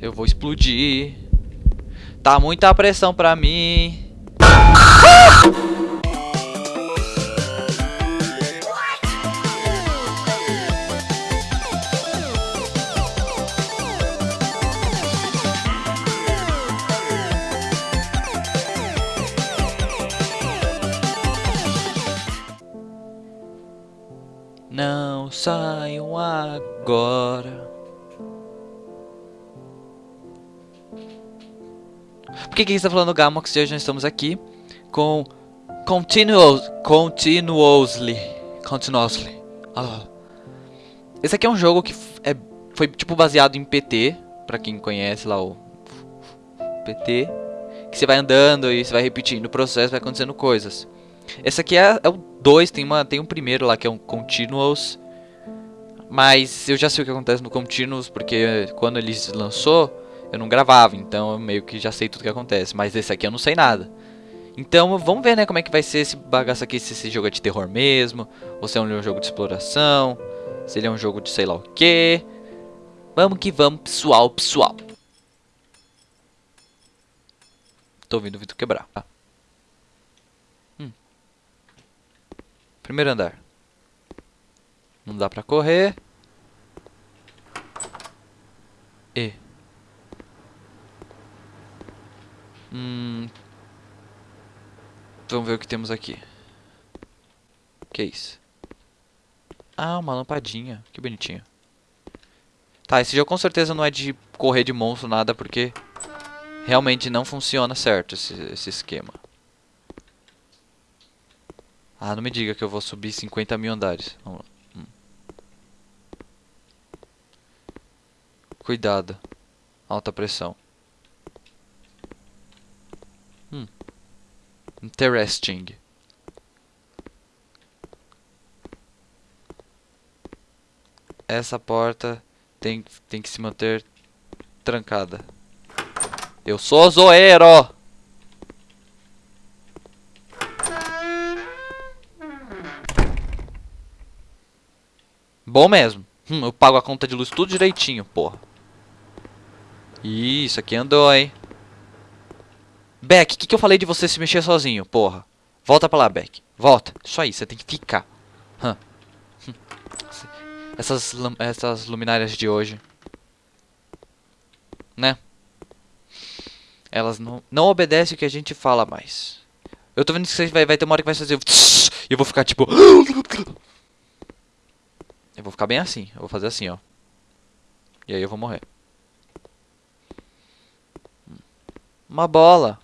Eu vou explodir. Tá muita pressão pra mim. Não Por que está falando Gamox e hoje nós estamos aqui com Continuous, Continuously, Continuously. Esse aqui é um jogo que é, foi tipo baseado em PT, pra quem conhece lá o PT, que você vai andando e você vai repetindo o processo, vai acontecendo coisas. Esse aqui é, é o 2, tem, tem um primeiro lá que é um Continuous. Mas eu já sei o que acontece no Continuous, porque quando ele se lançou, eu não gravava, então eu meio que já sei tudo que acontece. Mas esse aqui eu não sei nada. Então vamos ver né, como é que vai ser esse bagaço aqui, se esse jogo é de terror mesmo, ou se é um jogo de exploração, se ele é um jogo de sei lá o que. Vamos que vamos, pessoal, pessoal. Tô ouvindo o vidro quebrar. Ah. Primeiro andar. Não dá pra correr. E. Hum. Vamos ver o que temos aqui. Que isso? Ah, uma lampadinha. Que bonitinho. Tá, esse jogo com certeza não é de correr de monstro, nada, porque realmente não funciona certo esse, esse esquema. Ah, não me diga que eu vou subir 50 mil andares. Vamos lá. Hum. Cuidado. Alta pressão. Interesting. Essa porta tem, tem que se manter trancada. Eu sou zoeiro! Bom mesmo. Hum, eu pago a conta de luz tudo direitinho, porra. Isso, aqui andou, hein. Beck, o que, que eu falei de você se mexer sozinho, porra? Volta pra lá, Beck. Volta. Isso aí, você tem que ficar. Hum. Essas, essas luminárias de hoje. Né? Elas não, não obedecem o que a gente fala mais. Eu tô vendo que vai, vai ter uma hora que vai fazer... E eu vou ficar tipo... Eu vou ficar bem assim. Eu vou fazer assim, ó. E aí eu vou morrer. Uma bola.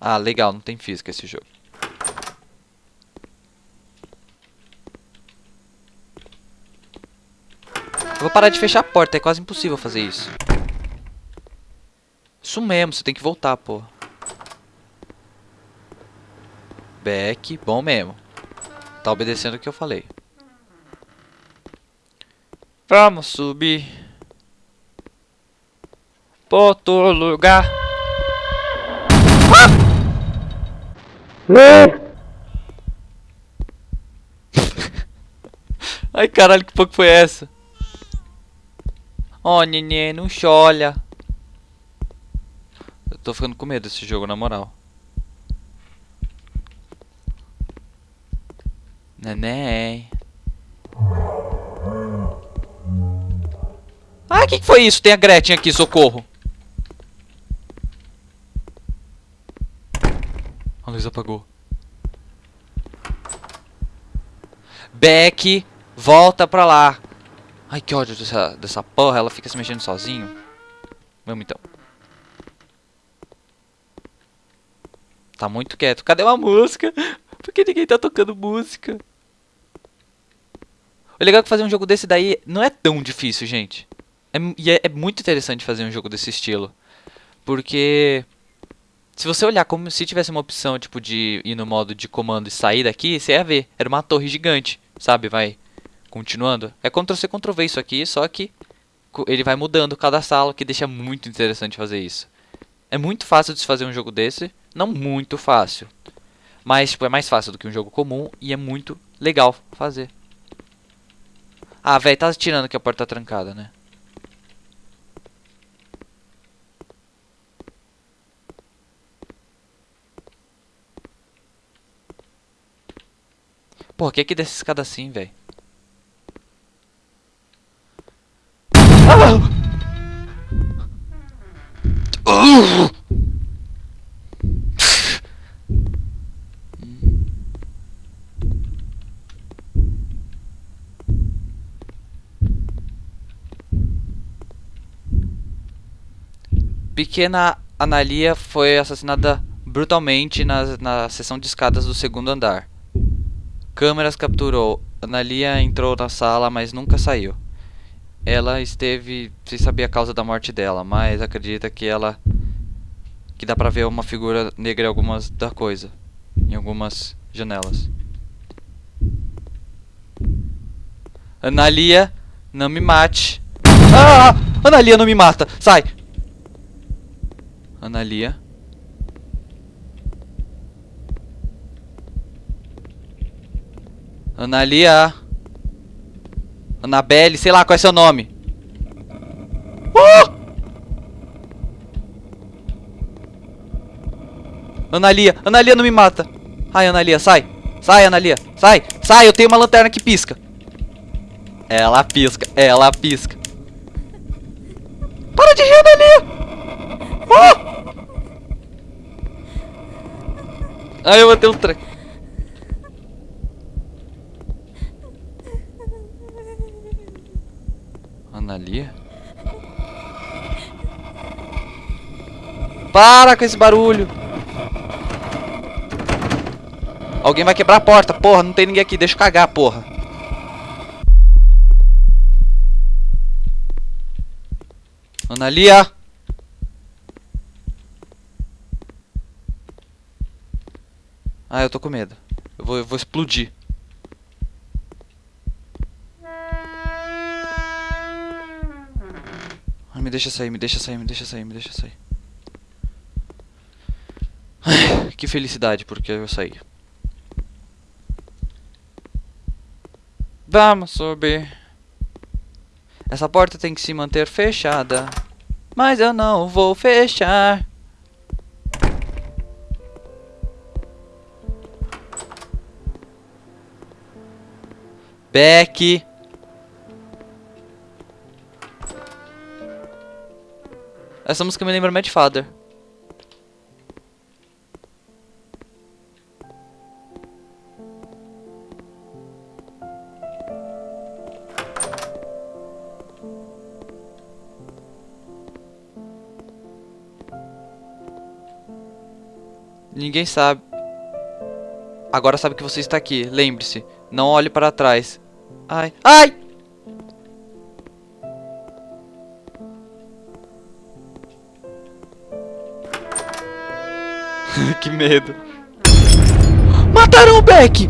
Ah, legal. Não tem física esse jogo. Eu vou parar de fechar a porta. É quase impossível fazer isso. Isso mesmo. Você tem que voltar, pô. Back. Bom mesmo. Tá obedecendo o que eu falei. Vamos subir para outro lugar. Ai caralho, que pouco foi essa? Ó, oh, neném, não cholha. Eu tô ficando com medo desse jogo, na moral. Neném. Ah, o que, que foi isso? Tem a Gretchen aqui, socorro. A apagou. Beck, volta pra lá. Ai, que ódio dessa, dessa porra. Ela fica se mexendo sozinho. Vamos então. Tá muito quieto. Cadê uma música? Por que ninguém tá tocando música? O legal é que fazer um jogo desse daí não é tão difícil, gente. É, e é, é muito interessante fazer um jogo desse estilo. Porque se você olhar como se tivesse uma opção tipo de ir no modo de comando e sair daqui, você ia ver. Era uma torre gigante, sabe? Vai continuando. É Ctrl-C, Ctrl-V isso aqui, só que ele vai mudando cada sala, que deixa muito interessante fazer isso. É muito fácil de se fazer um jogo desse, não muito fácil. Mas tipo, é mais fácil do que um jogo comum e é muito legal fazer. Ah, velho, tá tirando que a porta tá trancada, né? Porra, quem é que desce escada assim, velho? Pequena Analia foi assassinada brutalmente na, na seção de escadas do segundo andar. Câmeras capturou. Analia entrou na sala, mas nunca saiu. Ela esteve sem saber a causa da morte dela, mas acredita que ela que dá pra ver uma figura negra em algumas da coisa, em algumas janelas. Analia, não me mate. Ah! Analia não me mata. Sai. Analia. Analia. Anabelle, sei lá qual é seu nome. Uh! Analia, Analia não me mata. Ai, Analia, sai. Sai, Analia, sai. Sai, eu tenho uma lanterna que pisca. Ela pisca, ela pisca. Para de rir, Analia. Uh! Ai, eu botei um trem. Analia? Para com esse barulho! Alguém vai quebrar a porta, porra, não tem ninguém aqui, deixa eu cagar, porra. Analia! Ah, eu tô com medo. Eu vou, eu vou explodir. Me deixa sair, me deixa sair, me deixa sair, me deixa sair. Ai, que felicidade porque eu saí. Vamos subir. Essa porta tem que se manter fechada. Mas eu não vou fechar. Beck. Essa música me lembra Mad Father. Ninguém sabe. Agora sabe que você está aqui. Lembre-se, não olhe para trás. Ai. Ai! que medo. Mataram o Beck!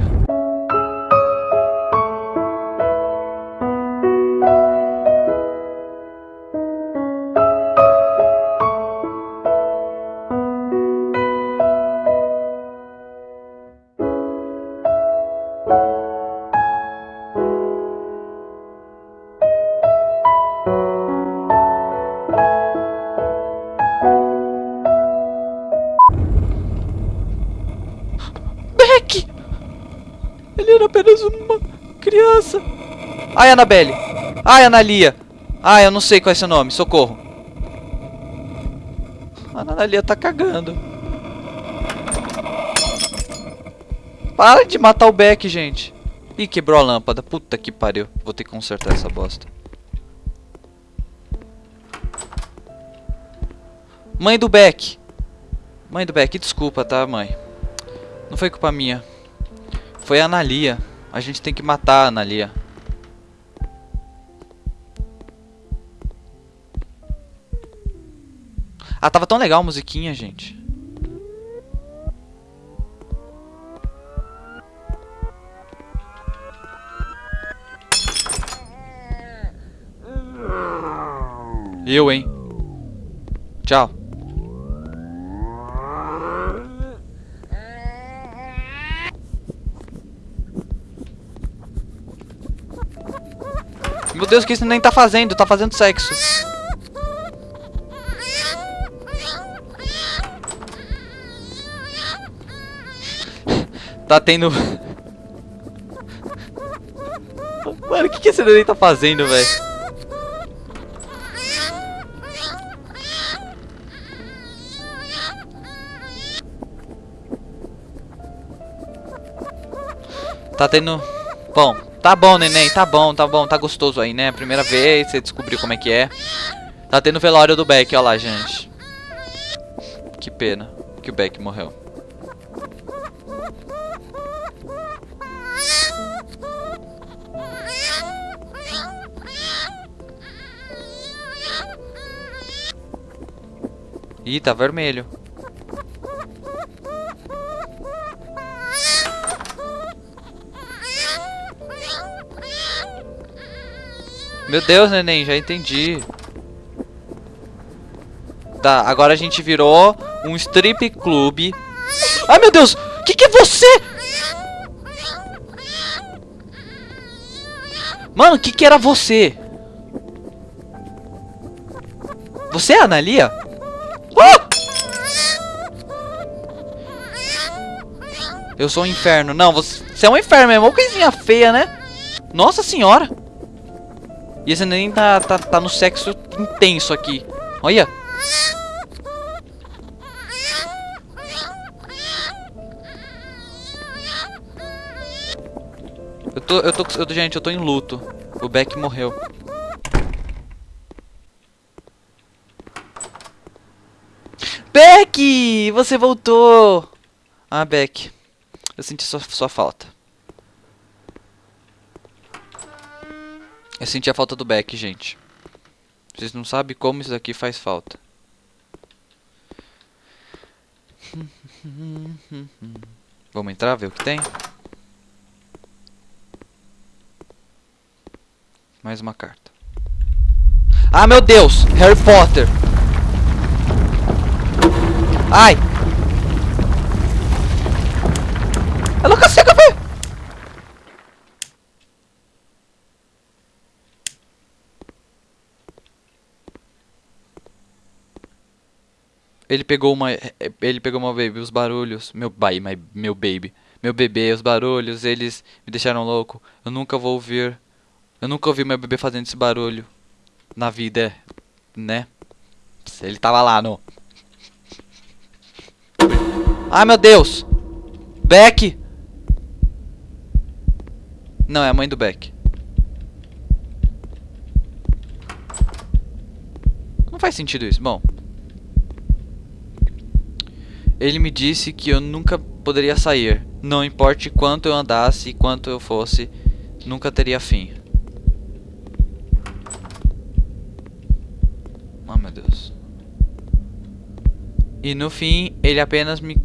Uma criança. Ai, Annabelle. Ai, Analia. Ai, eu não sei qual é seu nome. Socorro. A Analia tá cagando. Para de matar o Beck, gente. Ih, quebrou a lâmpada. Puta que pariu. Vou ter que consertar essa bosta. Mãe do Beck. Mãe do Beck, desculpa, tá, mãe? Não foi culpa minha. Foi a Analia. A gente tem que matar a Analia. Ah, tava tão legal a musiquinha, gente. Eu, hein? Tchau. Meu Deus, o que isso nem tá fazendo? Tá fazendo sexo. Tá tendo... que esse neném tá fazendo, velho? Tá tendo... Bom, tá bom, neném, tá bom, tá bom, tá gostoso aí, né? Primeira vez, você descobriu como é que é. Tá tendo velório do Beck, ó lá, gente. Que pena que o Beck morreu. Ih, tá vermelho. Meu Deus, neném, já entendi. Tá, agora a gente virou um strip clube. Ai, meu Deus! Que que é você? Mano, que que era você? Você é a Analia? Oh! Eu sou um inferno. Não, você, é um inferno mesmo. Uma coisinha feia, né? Nossa senhora. E esse nem tá, tá, tá no sexo intenso aqui. Olha. Eu tô, eu tô, eu, gente, eu tô em luto. O Beck morreu. Beck! Você voltou! Ah, Beck. Eu senti sua, sua falta. Eu senti a falta do Beck, gente. Vocês não sabem como isso aqui faz falta. Vamos entrar, ver o que tem? Mais uma carta. Ah, meu Deus! Harry Potter! Ai! Ela consegue ver! Ele pegou uma... Ele pegou uma baby, os barulhos... Meu pai, meu baby... Meu bebê, os barulhos, eles me deixaram louco. Eu nunca vou ouvir... Eu nunca ouvi meu bebê fazendo esse barulho. Na vida, né? Ele tava lá, no... Ai, meu Deus! Beck! Não, é a mãe do Beck. Não faz sentido isso. Bom. Ele me disse que eu nunca poderia sair. Não importe quanto eu andasse e quanto eu fosse, nunca teria fim. Oh, meu Deus. E no fim, ele apenas me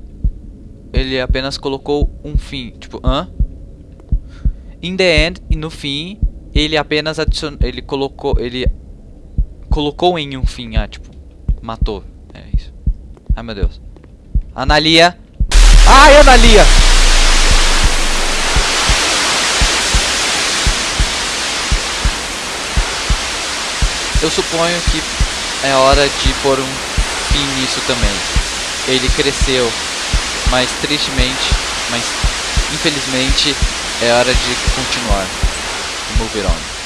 ele apenas colocou um fim, tipo, hã? In the end, e no fim, ele apenas adicionou, ele colocou, ele colocou em um fim, ah, tipo, matou. É isso. Ai, meu Deus. Analia. Ai, Analia! Eu suponho que é hora de pôr um fim nisso também. Ele cresceu mas tristemente, mas infelizmente é hora de continuar. Move on.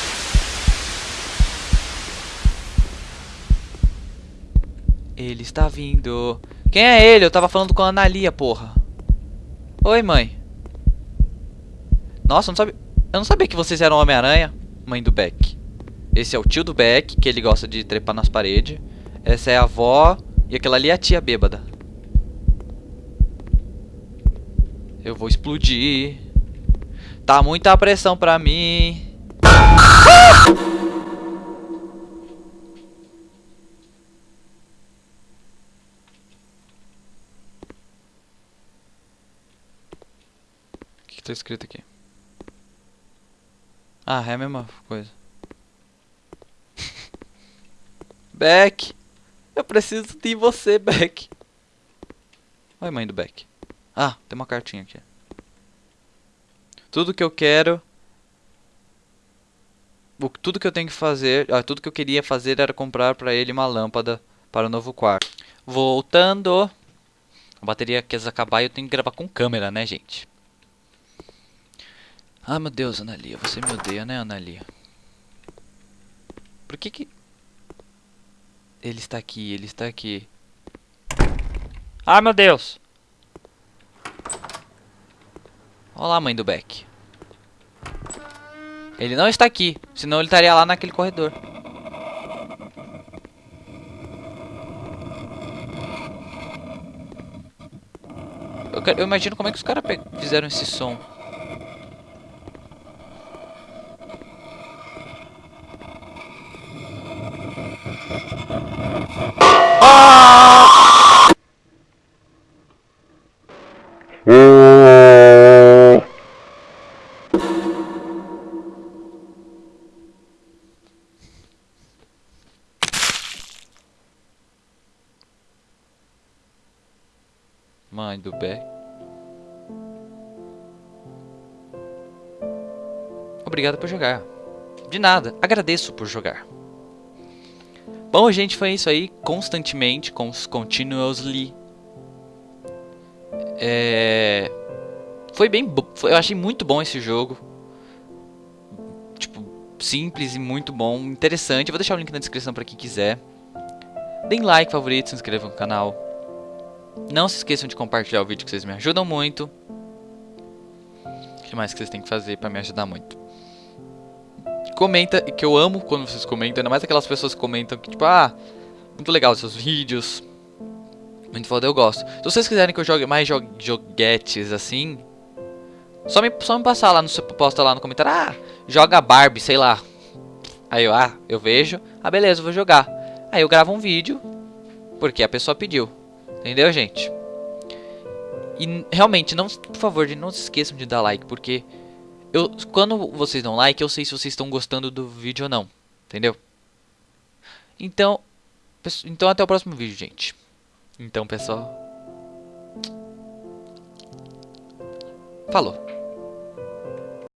Ele está vindo. Quem é ele? Eu tava falando com a Analia, porra. Oi, mãe. Nossa, eu não sabia, eu não sabia que vocês eram Homem-Aranha, mãe do Beck. Esse é o tio do Beck, que ele gosta de trepar nas paredes. Essa é a avó e aquela ali é a tia bêbada. Eu vou explodir. Tá muita pressão pra mim. O que, que tá escrito aqui? Ah, é a mesma coisa. Beck! Eu preciso de você, Beck. Oi, mãe do Beck. Ah, tem uma cartinha aqui. Tudo que eu quero... O, tudo que eu tenho que fazer... Ah, tudo que eu queria fazer era comprar para ele uma lâmpada para o novo quarto. Voltando... A bateria quer acabar e eu tenho que gravar com câmera, né, gente? Ah, meu Deus, Analia. Você me odeia, né, Analia? Por que que... Ele está aqui, ele está aqui. Ai, meu Deus! Olá, mãe do Beck. Ele não está aqui, senão ele estaria lá naquele corredor. Eu, quero, eu imagino como é que os caras fizeram esse som. Obrigado por jogar. De nada, agradeço por jogar. Bom, gente, foi isso aí. Constantemente, continuously. É... Foi bem... Foi, eu achei muito bom esse jogo. Tipo, simples e muito bom. Interessante. Eu vou deixar o link na descrição para quem quiser. Deem like, favorito, se inscrevam no canal. Não se esqueçam de compartilhar o vídeo que vocês me ajudam muito. O que mais que vocês têm que fazer para me ajudar muito? Comenta, que eu amo quando vocês comentam, ainda mais aquelas pessoas que comentam que tipo, ah, muito legal os seus vídeos. Muito foda, eu gosto. Se vocês quiserem que eu jogue mais jo joguetes assim, só me, só me passar lá no posta lá no comentário, ah, joga Barbie, sei lá. Aí eu, ah, eu vejo, ah, beleza, vou jogar. Aí eu gravo um vídeo, porque a pessoa pediu. Entendeu, gente? E realmente, não, por favor, não se esqueçam de dar like, porque eu, quando vocês dão like, eu sei se vocês estão gostando do vídeo ou não. Entendeu? Então, então até o próximo vídeo, gente. Então, pessoal. Falou.